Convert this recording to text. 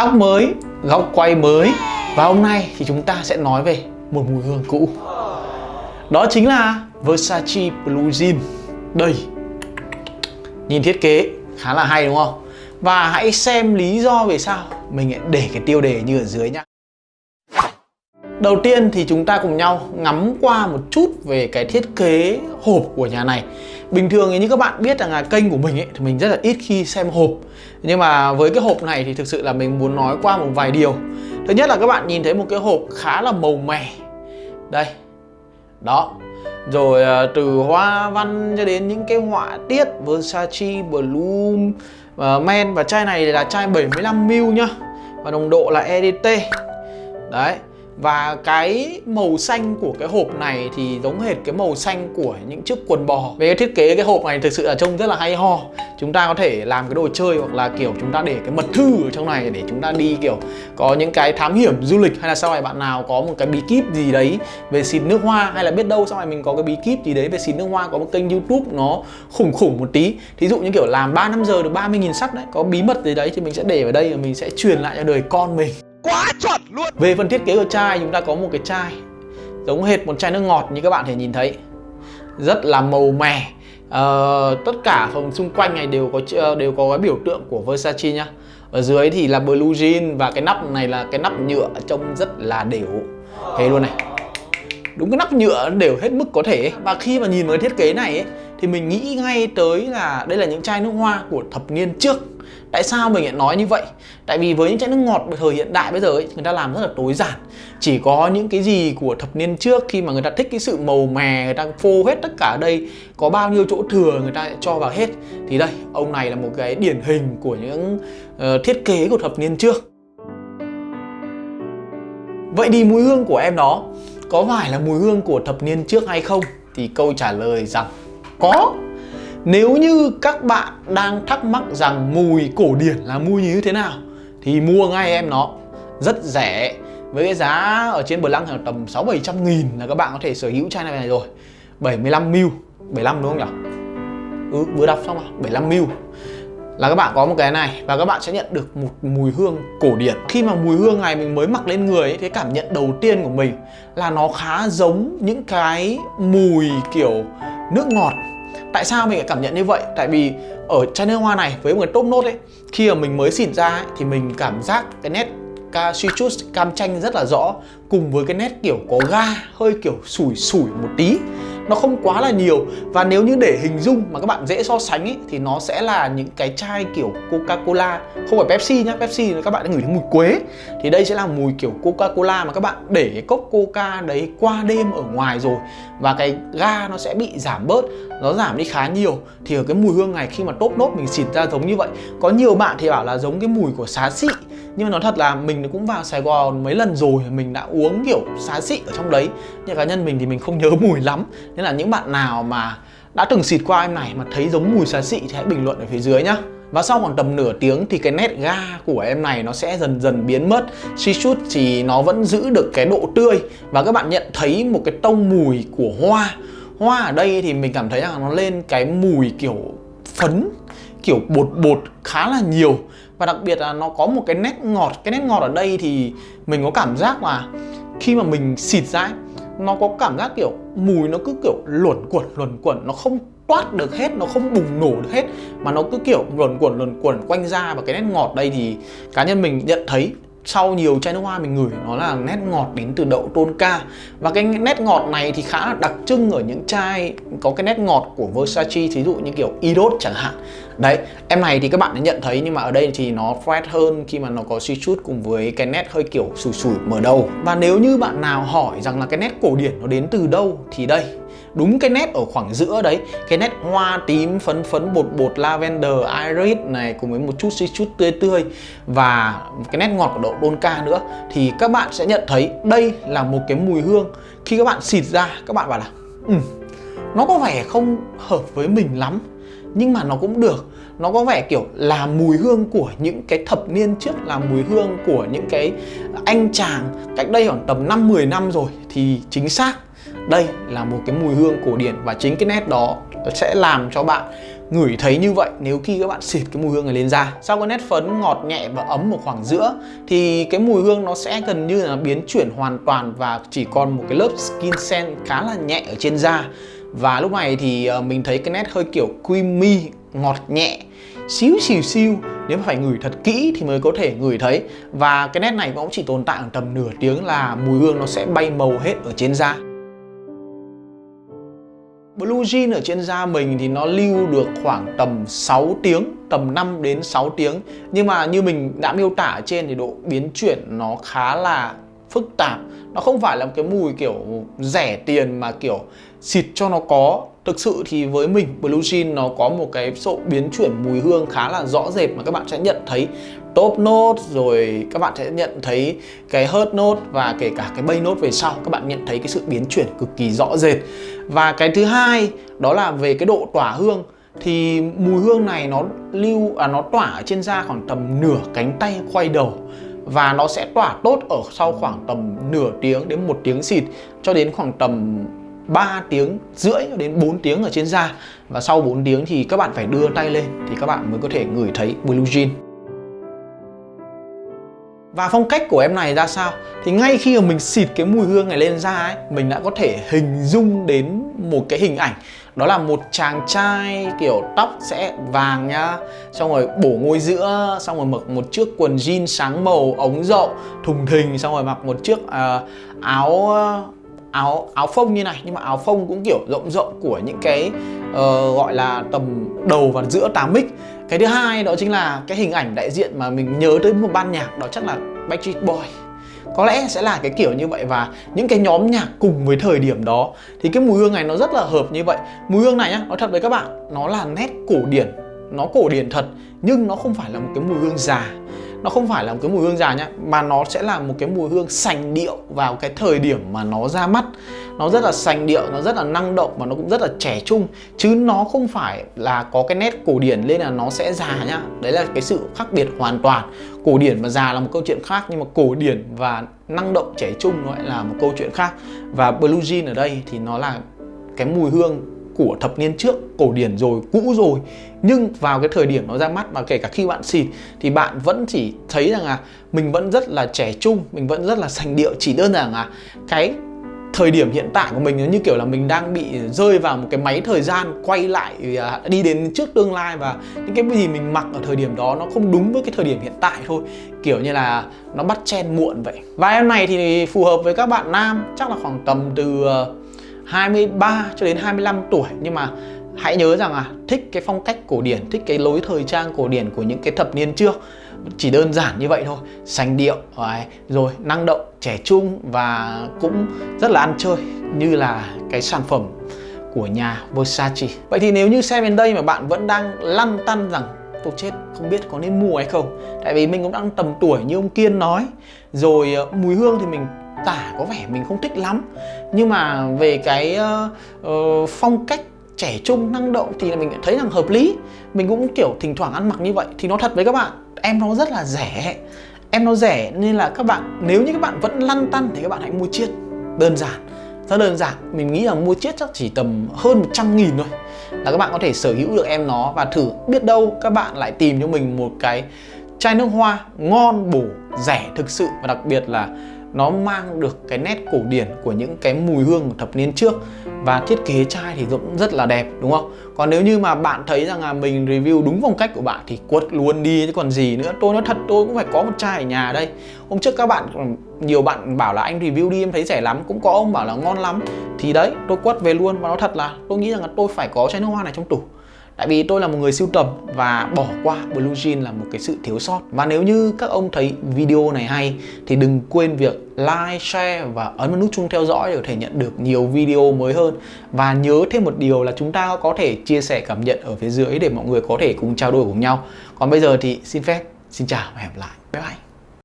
Tóc mới, góc quay mới. Và hôm nay thì chúng ta sẽ nói về một mùi hương cũ. Đó chính là Versace Blue Jean. Đây. Nhìn thiết kế khá là hay đúng không? Và hãy xem lý do vì sao mình để cái tiêu đề như ở dưới nhá. Đầu tiên thì chúng ta cùng nhau ngắm qua một chút về cái thiết kế hộp của nhà này. Bình thường như các bạn biết rằng là kênh của mình ấy, thì mình rất là ít khi xem hộp. Nhưng mà với cái hộp này thì thực sự là mình muốn nói qua một vài điều. Thứ nhất là các bạn nhìn thấy một cái hộp khá là màu mè. Đây Đó. Rồi ờ, từ hoa văn cho đến những cái họa tiết Versace, Bloom, ờ, Men. Và chai này là chai 75ml nhá. Và nồng độ là EDT Đấy và cái màu xanh của cái hộp này thì giống hệt cái màu xanh của những chiếc quần bò. Về cái thiết kế cái hộp này thực sự là trông rất là hay ho. Chúng ta có thể làm cái đồ chơi hoặc là, kiểu, chúng ta để cái mật thư ở trong này để chúng ta đi, kiểu, Có những cái thám hiểm du lịch, hay là sau này bạn nào có một cái bí kíp gì đấy về xịt nước hoa, Hay là biết đâu sau này mình có cái bí kíp gì đấy về xịt nước hoa, có một kênh youtube nó khủng khủng một tí. Thí dụ như, kiểu, làm 3 năm giờ được 30.000 sắt đấy, Có bí mật gì đấy thì mình sẽ để ở đây và mình sẽ truyền lại cho đời con mình. Quá chuẩn! Luôn Về phần thiết kế của chai chúng ta có một cái chai giống hệt một chai nước ngọt như các bạn thể nhìn thấy. Rất là màu mè. Uh, tất cả phần xung quanh này đều có ờ, đều có cái biểu tượng của Versace nhá. Ở dưới thì là blue jean và cái nắp này là cái nắp nhựa trông rất là đều. Thế luôn này. Đúng cái nắp nhựa đều hết mức có thể và khi mà nhìn vào cái thiết kế này ấy, thì mình nghĩ ngay tới là đây là những chai nước hoa của thập niên trước. Tại sao mình lại nói như vậy? Tại vì với những chai nước ngọt thời hiện đại bây giờ ấy, người ta làm rất là tối giản Chỉ có những cái gì của thập niên trước khi mà người ta thích cái sự màu mè Người ta phô hết tất cả ở đây Có bao nhiêu chỗ thừa người ta cho vào hết Thì đây, ông này là một cái điển hình của những uh, thiết kế của thập niên trước Vậy thì mùi hương của em đó có phải là mùi hương của thập niên trước hay không? Thì câu trả lời rằng có nếu như các bạn đang thắc mắc rằng mùi cổ điển là mùi như thế nào Thì mua ngay em nó. Rất rẻ Với cái giá ở trên Blanc là tầm 6-700 nghìn là các bạn có thể sở hữu chai này rồi. 75ml 75 đúng không nhỉ? Ừ vừa đọc xong à? rồi 75ml là các bạn có một cái này và các bạn sẽ nhận được một mùi hương cổ điển. Khi mà mùi hương này mình mới mặc lên người ấy, cái cảm nhận đầu tiên của mình là nó khá giống những cái mùi kiểu nước ngọt. Tại sao mình lại cảm nhận như vậy? Tại vì ở chai nước hoa này với một cái top nốt ấy Khi mà mình mới xịn ra ấy, thì mình cảm giác cái nét ca citrus cam chanh rất là rõ Cùng với cái nét kiểu có ga hơi kiểu sủi sủi một tí nó không quá là nhiều. Và nếu như để hình dung mà các bạn dễ so sánh ấy, thì nó sẽ là những cái chai kiểu Coca-Cola. Không phải Pepsi nhá Pepsi các bạn đã ngửi thấy mùi quế. Thì đây sẽ là mùi kiểu Coca-Cola mà các bạn để cái cốc Coca đấy qua đêm ở ngoài rồi. Và cái ga nó sẽ bị giảm bớt nó giảm đi khá nhiều. Thì ở cái mùi hương này khi mà top nốt mình xịt ra giống như vậy. Có nhiều bạn thì bảo là giống cái mùi của xá xị nhưng mà nói thật là mình cũng vào Sài Gòn mấy lần rồi, mình đã uống kiểu xá xị ở trong đấy. Nhưng cá nhân mình thì mình không nhớ mùi lắm. Nên là những bạn nào mà đã từng xịt qua em này mà thấy giống mùi xá xị thì hãy bình luận ở phía dưới nhá. Và sau khoảng tầm nửa tiếng thì cái nét ga của em này nó sẽ dần dần biến mất. Shishoot thì nó vẫn giữ được cái độ tươi. Và các bạn nhận thấy một cái tông mùi của hoa. Hoa ở đây thì mình cảm thấy rằng nó lên cái mùi kiểu phấn, Kiểu bột bột khá là nhiều. Và đặc biệt là nó có một cái nét ngọt Cái nét ngọt ở đây thì mình có cảm giác là khi mà mình xịt ra ấy, nó có cảm giác kiểu mùi nó cứ kiểu luẩn quẩn luẩn quẩn nó không toát được hết nó không bùng nổ được hết mà nó cứ kiểu luẩn quẩn luẩn quẩn quanh ra và cái nét ngọt đây thì cá nhân mình nhận thấy sau nhiều chai nước hoa mình ngửi, nó là nét ngọt đến từ đậu tôn ca. Và cái nét ngọt này thì khá là đặc trưng ở những chai có cái nét ngọt của Versace ví dụ như kiểu Idos chẳng hạn. Đấy, em này thì các bạn đã nhận thấy, nhưng mà ở đây thì nó fresh hơn khi mà nó có suy chút cùng với cái nét hơi kiểu sủi sủi mở đầu. Và nếu như bạn nào hỏi rằng là cái nét cổ điển nó đến từ đâu thì đây đúng cái nét ở khoảng giữa đấy cái nét hoa tím phấn phấn bột bột lavender iris này cùng với một chút xí chút tươi tươi và cái nét ngọt của đậu đôn ca nữa thì các bạn sẽ nhận thấy đây là một cái mùi hương. Khi các bạn xịt ra các bạn bảo là ừ, nó có vẻ không hợp với mình lắm nhưng mà nó cũng được. Nó có vẻ kiểu là mùi hương của những cái thập niên trước là mùi hương của những cái anh chàng. Cách đây khoảng tầm 5-10 năm rồi thì chính xác đây là một cái mùi hương cổ điển và chính cái nét đó sẽ làm cho bạn ngửi thấy như vậy nếu khi các bạn xịt cái mùi hương này lên da. Sau cái nét phấn ngọt nhẹ và ấm một khoảng giữa, thì cái mùi hương nó sẽ gần như là biến chuyển hoàn toàn và chỉ còn một cái lớp skin scent khá là nhẹ ở trên da. Và lúc này thì ờ, mình thấy cái nét hơi kiểu creamy, ngọt nhẹ, xíu xìu xiu nếu mà phải ngửi thật kỹ thì mới có thể ngửi thấy. Và cái nét này cũng chỉ tồn tại tầm nửa tiếng là mùi hương nó sẽ bay màu hết ở trên da. Blue Jean ở trên da mình thì nó lưu được khoảng tầm 6 tiếng, tầm 5 đến 6 tiếng. Nhưng mà như mình đã miêu tả ở trên thì độ biến chuyển nó khá là phức tạp. Nó không phải là một cái mùi kiểu rẻ tiền mà kiểu xịt cho nó có. Thực sự thì với mình, Blue Jean nó có một cái sự biến chuyển mùi hương khá là rõ rệt mà các bạn sẽ nhận thấy top note, rồi các bạn sẽ nhận thấy cái hurt note và kể cả cái bay note về sau, các bạn nhận thấy cái sự biến chuyển cực kỳ rõ rệt. Và cái thứ hai, đó là về cái độ tỏa hương. Thì mùi hương này nó lưu à nó tỏa ở trên da khoảng tầm nửa cánh tay quay đầu và nó sẽ tỏa tốt ở sau khoảng tầm nửa tiếng đến một tiếng xịt cho đến khoảng tầm 3 tiếng rưỡi đến 4 tiếng ở trên da. Và sau 4 tiếng thì các bạn phải đưa tay lên thì các bạn mới có thể ngửi thấy Blue Jean. Và phong cách của em này ra sao? Thì ngay khi mà mình xịt cái mùi hương này lên da ấy mình đã có thể hình dung đến một cái hình ảnh. Đó là một chàng trai kiểu tóc sẽ vàng nhá xong rồi bổ ngôi giữa xong rồi mặc một chiếc quần jean sáng màu ống rộng thùng thình xong rồi mặc một chiếc uh, áo áo áo phông như này. Nhưng mà áo phông cũng kiểu rộng rộng của những cái uh, gọi là tầm đầu và giữa 8 mic. Cái thứ hai đó chính là cái hình ảnh đại diện mà mình nhớ tới một ban nhạc đó chắc là Backstreet Boy có lẽ sẽ là cái kiểu như vậy và những cái nhóm nhạc cùng với thời điểm đó thì cái mùi hương này nó rất là hợp như vậy. Mùi hương này nhá nói thật với các bạn nó là nét cổ điển nó cổ điển thật nhưng nó không phải là một cái mùi hương già nó không phải là một cái mùi hương già nhá, mà nó sẽ là một cái mùi hương sành điệu vào cái thời điểm mà nó ra mắt. Nó rất là sành điệu, nó rất là năng động và nó cũng rất là trẻ trung. Chứ nó không phải là có cái nét cổ điển lên là nó sẽ già nhá. Đấy là cái sự khác biệt hoàn toàn. Cổ điển và già là một câu chuyện khác, nhưng mà cổ điển và năng động trẻ trung nó lại là một câu chuyện khác. Và blue jean ở đây thì nó là cái mùi hương của thập niên trước, cổ điển rồi, cũ rồi. Nhưng vào cái thời điểm nó ra mắt và kể cả khi bạn xịt thì bạn vẫn chỉ thấy rằng là mình vẫn rất là trẻ trung, mình vẫn rất là sành điệu. Chỉ đơn giản là cái thời điểm hiện tại của mình nó như kiểu là mình đang bị rơi vào một cái máy thời gian quay lại à, đi đến trước tương lai và những cái gì mình mặc ở thời điểm đó nó không đúng với cái thời điểm hiện tại thôi. Kiểu như là nó bắt chen muộn vậy. Và em này thì phù hợp với các bạn nam, chắc là khoảng tầm từ à, 23 cho đến 25 tuổi. Nhưng mà hãy nhớ rằng là thích cái phong cách cổ điển, thích cái lối thời trang cổ điển của những cái thập niên trước. Chỉ đơn giản như vậy thôi. Sành điệu rồi rồi năng động trẻ trung và cũng rất là ăn chơi như là cái sản phẩm của nhà Versace. Vậy thì nếu như xem đến đây mà bạn vẫn đang lăn tăn rằng tôi chết không biết có nên mua hay không? Tại vì mình cũng đang tầm tuổi như ông Kiên nói. Rồi ờ, mùi hương thì mình tả có vẻ mình không thích lắm. Nhưng mà về cái uh, uh, phong cách trẻ trung năng động thì mình thấy rằng hợp lý. Mình cũng kiểu thỉnh thoảng ăn mặc như vậy thì nó thật với các bạn. Em nó rất là rẻ. Em nó rẻ nên là các bạn nếu như các bạn vẫn lăn tăn thì các bạn hãy mua chiết. Đơn giản. Rất đơn giản. Mình nghĩ là mua chiết chắc chỉ tầm hơn 100 nghìn thôi. Là các bạn có thể sở hữu được em nó và thử. Biết đâu các bạn lại tìm cho mình một cái chai nước hoa ngon bổ rẻ thực sự. Và đặc biệt là nó mang được cái nét cổ điển của những cái mùi hương của thập niên trước. Và thiết kế chai thì cũng rất là đẹp, đúng không? Còn nếu như mà bạn thấy rằng là mình review đúng phong cách của bạn thì quất luôn đi, chứ còn gì nữa. Tôi nói thật, tôi cũng phải có một chai ở nhà đây. Hôm trước các bạn, nhiều bạn bảo là anh review đi, em thấy rẻ lắm. Cũng có ông bảo là ngon lắm. Thì đấy, tôi quất về luôn. Và nó thật là tôi nghĩ rằng là tôi phải có chai nước hoa này trong tủ. Tại vì tôi là một người sưu tầm và bỏ qua Blue Jean là một cái sự thiếu sót. Và nếu như các ông thấy video này hay thì đừng quên việc like, share và ấn vào nút chuông theo dõi để có thể nhận được nhiều video mới hơn. Và nhớ thêm một điều là chúng ta có thể chia sẻ cảm nhận ở phía dưới để mọi người có thể cùng trao đổi cùng nhau. Còn bây giờ thì xin phép, xin chào và hẹn gặp lại. Bye bye.